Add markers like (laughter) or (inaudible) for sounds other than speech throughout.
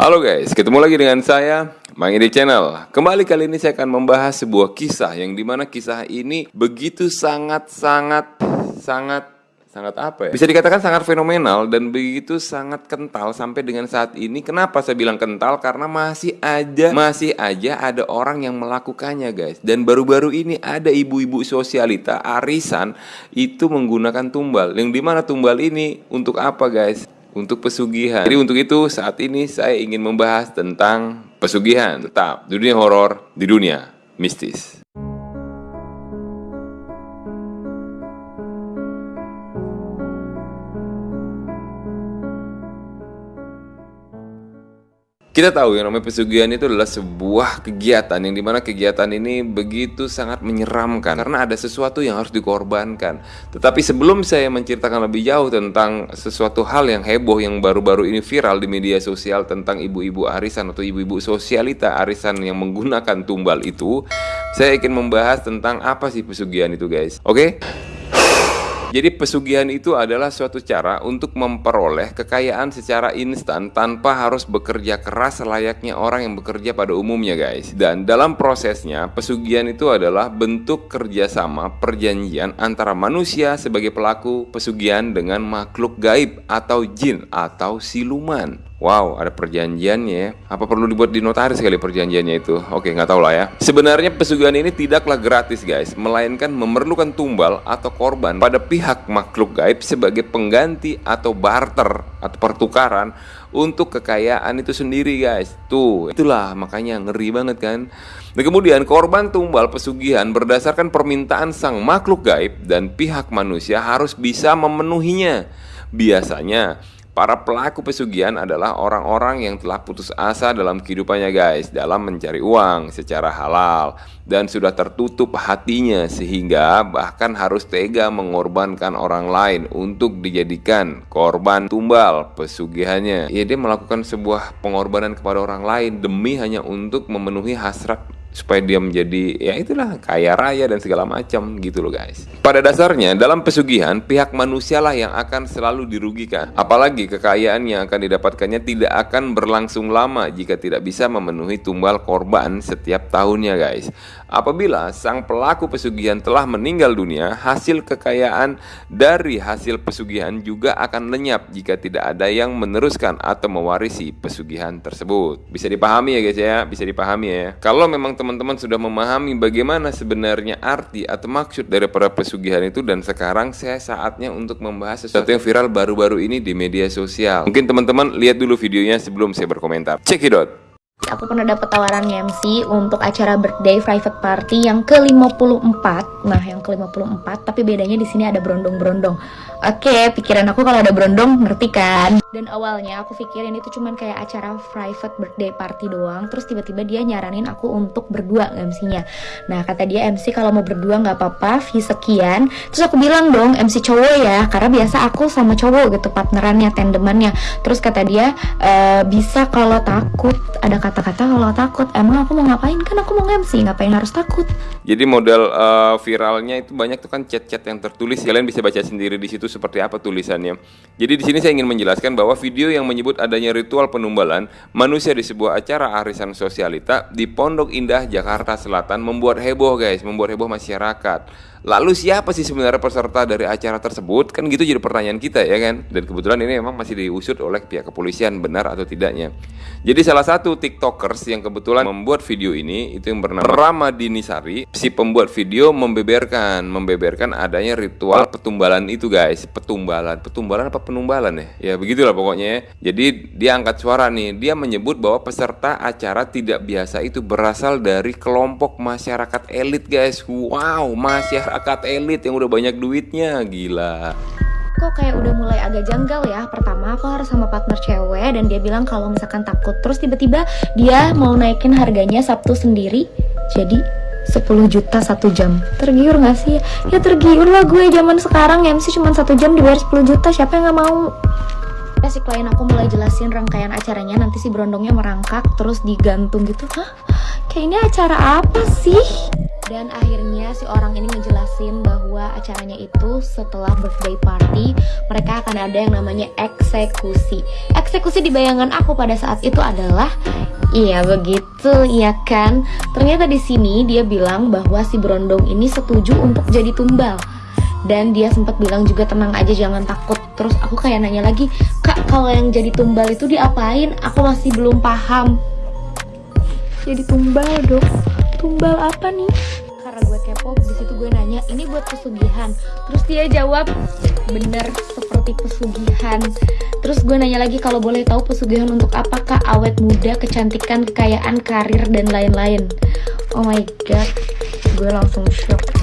Halo guys, ketemu lagi dengan saya Mang Edi Channel. Kembali kali ini saya akan membahas sebuah kisah yang di mana kisah ini begitu sangat sangat sangat sangat apa ya? Bisa dikatakan sangat fenomenal dan begitu sangat kental sampai dengan saat ini. Kenapa saya bilang kental? Karena masih aja masih aja ada orang yang melakukannya, guys. Dan baru-baru ini ada ibu-ibu sosialita arisan itu menggunakan tumbal. Yang di mana tumbal ini untuk apa, guys? Untuk pesugihan. Jadi untuk itu saat ini saya ingin membahas tentang pesugihan. Tetap dunia horor di dunia mistis. Kita tahu yang namanya pesugihan itu adalah sebuah kegiatan yang di mana kegiatan ini begitu sangat menyeramkan karena ada sesuatu yang harus dikorbankan. Tetapi sebelum saya menceritakan lebih jauh tentang sesuatu hal yang heboh yang baru-baru ini viral di media sosial tentang ibu-ibu arisan atau ibu-ibu sosialita arisan yang menggunakan tumbal itu, saya ingin membahas tentang apa sih pesugihan itu guys. Oke? Jadi pesugihan itu adalah suatu cara untuk memperoleh kekayaan secara instan tanpa harus bekerja keras selayaknya orang yang bekerja pada umumnya guys. Dan dalam prosesnya pesugihan itu adalah bentuk kerjasama perjanjian antara manusia sebagai pelaku pesugihan dengan makhluk gaib atau jin atau siluman. Wow, ada perjanjiannya ya. Apa perlu dibuat di notaris sekali perjanjiannya itu? Oke, nggak tahu lah ya. Sebenarnya pesugihan ini tidaklah gratis guys, melainkan memerlukan tumbal atau korban pada pihak makhluk gaib sebagai pengganti atau barter atau pertukaran untuk kekayaan itu sendiri guys. Tuh, itulah makanya ngeri banget kan. Dan kemudian korban tumbal pesugihan berdasarkan permintaan sang makhluk gaib dan pihak manusia harus bisa memenuhinya. Biasanya Para pelaku pesugihan adalah orang-orang yang telah putus asa dalam kehidupannya guys Dalam mencari uang secara halal Dan sudah tertutup hatinya Sehingga bahkan harus tega mengorbankan orang lain Untuk dijadikan korban tumbal pesugihannya. Ya dia melakukan sebuah pengorbanan kepada orang lain Demi hanya untuk memenuhi hasrat supaya dia menjadi ya itulah kaya raya dan segala macam gitu loh guys. Pada dasarnya dalam pesugihan pihak manusialah yang akan selalu dirugikan. Apalagi kekayaan yang akan didapatkannya tidak akan berlangsung lama jika tidak bisa memenuhi tumbal korban setiap tahunnya guys. Apabila sang pelaku pesugihan telah meninggal dunia, hasil kekayaan dari hasil pesugihan juga akan lenyap jika tidak ada yang meneruskan atau mewarisi pesugihan tersebut. Bisa dipahami ya guys ya, bisa dipahami ya. Kalau memang teman-teman sudah memahami bagaimana sebenarnya arti atau maksud dari para pesugihan itu dan sekarang saya saatnya untuk membahas sesuatu yang viral baru-baru ini di media sosial. Mungkin teman-teman lihat dulu videonya sebelum saya berkomentar. Check it out. Aku pernah dapat tawaran MC untuk acara birthday private party yang ke-54. Nah, yang ke-54, tapi bedanya di sini ada berondong-berondong. Oke, pikiran aku kalau ada berondong ngerti kan? Dan awalnya aku pikirin itu cuman kayak acara private birthday party doang. Terus tiba-tiba dia nyaranin aku untuk berdua MC-nya. Nah, kata dia MC kalau mau berdua nggak apa-apa, fee sekian. Terus aku bilang dong MC cowok ya, karena biasa aku sama cowok gitu partnerannya, tandemannya. Terus kata dia e, bisa kalau takut. Ada kata-kata kalau takut. Emang aku mau ngapain? Kan aku mau MC, ngapain harus takut? Jadi model uh, viralnya itu banyak tuh kan chat-chat yang tertulis. Kalian bisa baca sendiri di situ seperti apa tulisannya. Jadi di sini saya ingin menjelaskan bahwa video yang menyebut adanya ritual penumbalan manusia di sebuah acara arisan sosialita di Pondok Indah, Jakarta Selatan membuat heboh guys, membuat heboh masyarakat. Lalu siapa sih sebenarnya peserta dari acara tersebut? Kan gitu jadi pertanyaan kita ya kan. Dan kebetulan ini memang masih diusut oleh pihak kepolisian benar atau tidaknya. Jadi salah satu tiktokers yang kebetulan membuat video ini itu yang bernama Ramadini Sari. Si pembuat video membeberkan, membeberkan adanya ritual petumbalan itu guys. Petumbalan, petumbalan apa penumbalan ya? Ya begitulah pokoknya. Ya. Jadi dia angkat suara nih. Dia menyebut bahwa peserta acara tidak biasa itu berasal dari kelompok masyarakat elit guys. Wow, masyarakat masyarakat elit yang udah banyak duitnya gila. Kok kayak udah mulai agak janggal ya? Pertama aku harus sama partner cewek Dan dia bilang kalau misalkan takut. Terus tiba-tiba dia mau naikin harganya Sabtu sendiri Jadi 10 juta satu jam. Tergiur gak sih? Ya tergiur lah gue zaman sekarang MC cuma satu jam dibayar 10 juta Siapa yang gak mau? si klien aku mulai jelasin rangkaian acaranya nanti si berondongnya merangkak terus digantung gitu. Hah? Kayak ini acara apa sih dan akhirnya si orang ini ngejelasin bahwa acaranya itu setelah birthday party mereka akan ada yang namanya eksekusi. Eksekusi di bayangan aku pada saat itu adalah iya begitu iya kan? Ternyata di sini dia bilang bahwa si berondong ini setuju untuk jadi tumbal. Dan dia sempat bilang juga tenang aja jangan takut. Terus aku kayak nanya lagi kak kalau yang jadi tumbal itu diapain? Aku masih belum paham. Jadi tumbal dok. Tumbal apa nih karena gue kepo di situ gue nanya ini buat pesugihan? Terus dia jawab bener seperti pesugihan. Terus gue nanya lagi kalau boleh tahu pesugihan untuk apakah awet muda kecantikan kekayaan karir dan lain-lain. Oh my god gue langsung shock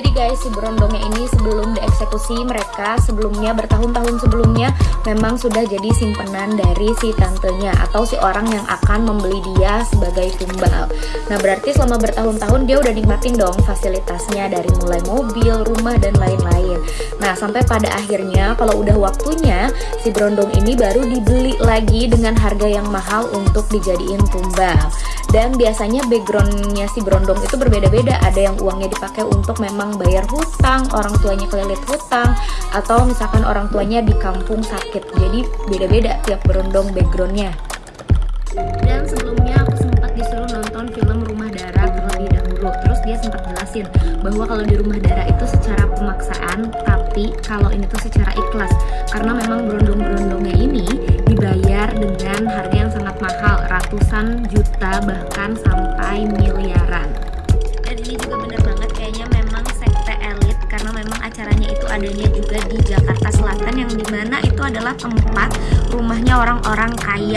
jadi guys, si berondongnya ini sebelum dieksekusi mereka sebelumnya bertahun-tahun sebelumnya memang sudah jadi simpenan dari si tantenya atau si orang yang akan membeli dia sebagai tumbal. Nah berarti selama bertahun-tahun dia udah nikmatin dong fasilitasnya dari mulai mobil, rumah dan lain-lain. Nah sampai pada akhirnya kalau udah waktunya si berondong ini baru dibeli lagi dengan harga yang mahal untuk dijadiin tumbal dan biasanya backgroundnya si berondong itu berbeda-beda ada yang uangnya dipakai untuk memang bayar hutang orang tuanya kelilit hutang atau misalkan orang tuanya di kampung sakit. Jadi beda-beda tiap berondong backgroundnya. Dan sebelumnya aku sempat disuruh nonton film Rumah Darah terlebih dahulu. Terus dia sempat jelasin bahwa kalau di Rumah Darah itu secara pemaksaan tapi kalau ini tuh secara ikhlas. Karena memang berondong-berondongnya ini dibayar dengan harga yang sangat mahal ratusan juta bahkan sampai miliaran adanya juga di Jakarta Selatan yang di mana itu adalah tempat rumahnya orang-orang kaya.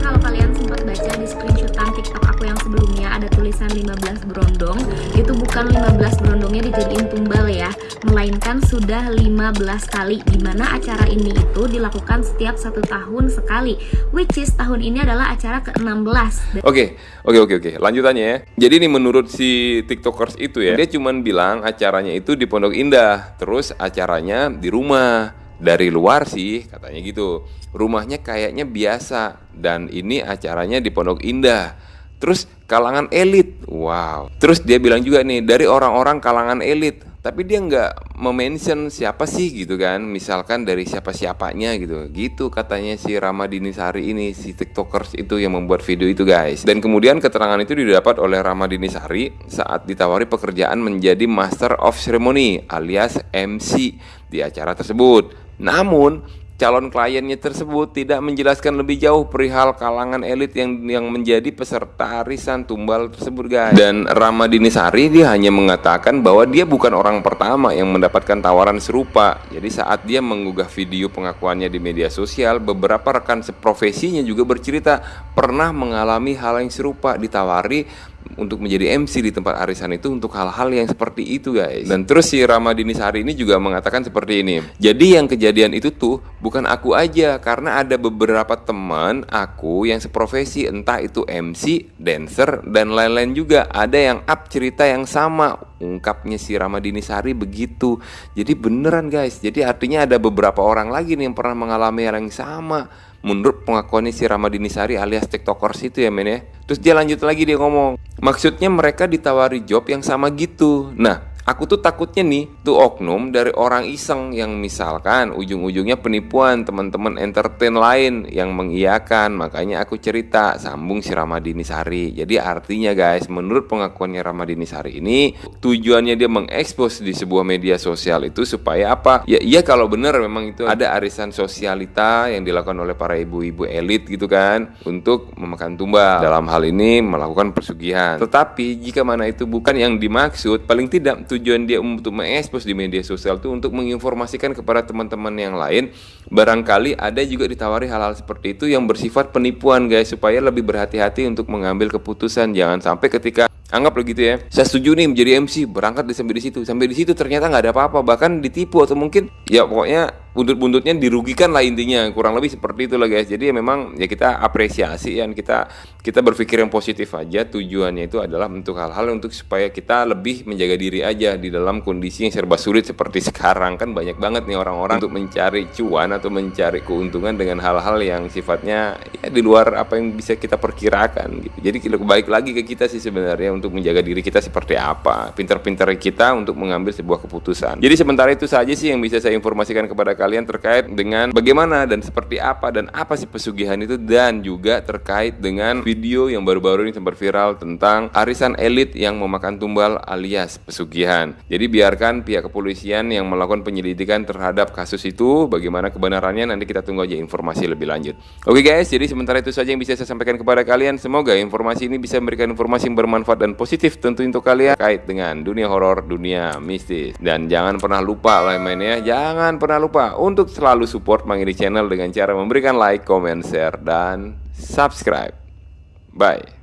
Kalau kalian sempat baca di screenshotan tiktok aku yang sebelumnya ada tulisan 15 berondong. Itu bukan 15 berondongnya dijadiin tumbal ya melainkan sudah 15 kali di mana acara ini itu dilakukan setiap satu tahun sekali which is tahun ini adalah acara ke-16 Oke, oke, oke, oke. Lanjutannya ya. Jadi ini menurut si tiktokers itu ya, dia cuman bilang acaranya itu di Pondok Indah, terus acaranya di rumah. Dari luar sih katanya gitu. Rumahnya kayaknya biasa dan ini acaranya di Pondok Indah. Terus kalangan elit, wow. Terus dia bilang juga nih dari orang-orang kalangan elit, tapi dia nggak mention siapa sih gitu kan, misalkan dari siapa siapanya gitu, gitu katanya si Ramadini Sari ini si tiktokers itu yang membuat video itu guys. Dan kemudian keterangan itu didapat oleh Ramadini Sari saat ditawari pekerjaan menjadi Master of Ceremony alias MC di acara tersebut. Namun calon kliennya tersebut tidak menjelaskan lebih jauh perihal kalangan elit yang yang menjadi peserta arisan tumbal tersebut guys. Dan Ramadini Sari dia hanya mengatakan bahwa dia bukan orang pertama yang mendapatkan tawaran serupa. Jadi saat dia mengunggah video pengakuannya di media sosial, beberapa rekan seprofesinya juga bercerita pernah mengalami hal yang serupa ditawari untuk menjadi MC di tempat arisan itu untuk hal-hal yang seperti itu guys. Dan terus si Ramadini Sari ini juga mengatakan seperti ini jadi yang kejadian itu tuh bukan aku aja karena ada beberapa teman aku yang seprofesi entah itu MC, dancer dan lain-lain juga. Ada yang up cerita yang sama ungkapnya si Ramadini Sari begitu. Jadi beneran guys. Jadi artinya ada beberapa orang lagi nih yang pernah mengalami hal yang sama menurut pengakuannya si Ramadini Sari alias tiktokers itu ya men ya. Terus dia lanjut lagi dia ngomong maksudnya mereka ditawari job yang sama gitu. Nah Aku tuh takutnya nih tuh oknum dari orang iseng yang misalkan ujung-ujungnya penipuan teman-teman entertain lain yang mengiyakan. Makanya aku cerita sambung si Ramadini Sari. Jadi artinya guys menurut pengakuannya Ramadini Sari ini tujuannya dia mengekspos di sebuah media sosial itu supaya apa? Ya iya kalau benar memang itu ada arisan sosialita yang dilakukan oleh para ibu-ibu elit gitu kan untuk memakan tumbal. Dalam hal ini melakukan persugihan. Tetapi jika mana itu bukan yang dimaksud paling tidak tujuan dia untuk mengekspos di media sosial itu untuk menginformasikan kepada teman-teman yang lain. Barangkali ada juga ditawari hal-hal seperti itu yang bersifat penipuan guys supaya lebih berhati-hati untuk mengambil keputusan. Jangan sampai ketika anggap begitu ya. Saya setuju nih menjadi MC berangkat di sampai di situ. Sampai di situ ternyata nggak ada apa-apa bahkan ditipu atau mungkin ya pokoknya buntut-buntutnya dirugikan lah intinya. Kurang lebih seperti itu lah guys. Jadi ya memang ya kita apresiasi dan kita kita berpikir yang positif aja. Tujuannya itu adalah untuk hal-hal untuk supaya kita lebih menjaga diri aja di dalam kondisi yang serba sulit seperti (laughs) sekarang. Kan banyak banget nih orang-orang untuk mencari cuan atau mencari keuntungan dengan hal-hal yang sifatnya ya di luar apa yang bisa kita perkirakan gitu. Jadi baik lagi ke kita sih sebenarnya untuk menjaga diri kita seperti apa, pinter-pinter kita untuk mengambil sebuah keputusan. Jadi sementara itu saja sih yang bisa saya informasikan kepada kalian terkait dengan bagaimana dan seperti apa dan apa sih pesugihan itu dan juga terkait dengan video yang baru-baru ini sempat viral tentang arisan elit yang memakan tumbal alias pesugihan. Jadi biarkan pihak kepolisian yang melakukan penyelidikan terhadap kasus itu, bagaimana kebenarannya nanti kita tunggu aja informasi lebih lanjut. Oke guys, jadi sementara itu saja yang bisa saya sampaikan kepada kalian. Semoga informasi ini bisa memberikan informasi yang bermanfaat dan positif tentu untuk kalian kait dengan dunia horor, dunia mistis. Dan jangan pernah lupa lain-lainnya, jangan pernah lupa untuk selalu support Mangiri Channel dengan cara memberikan like, comment, share, dan subscribe. Bye.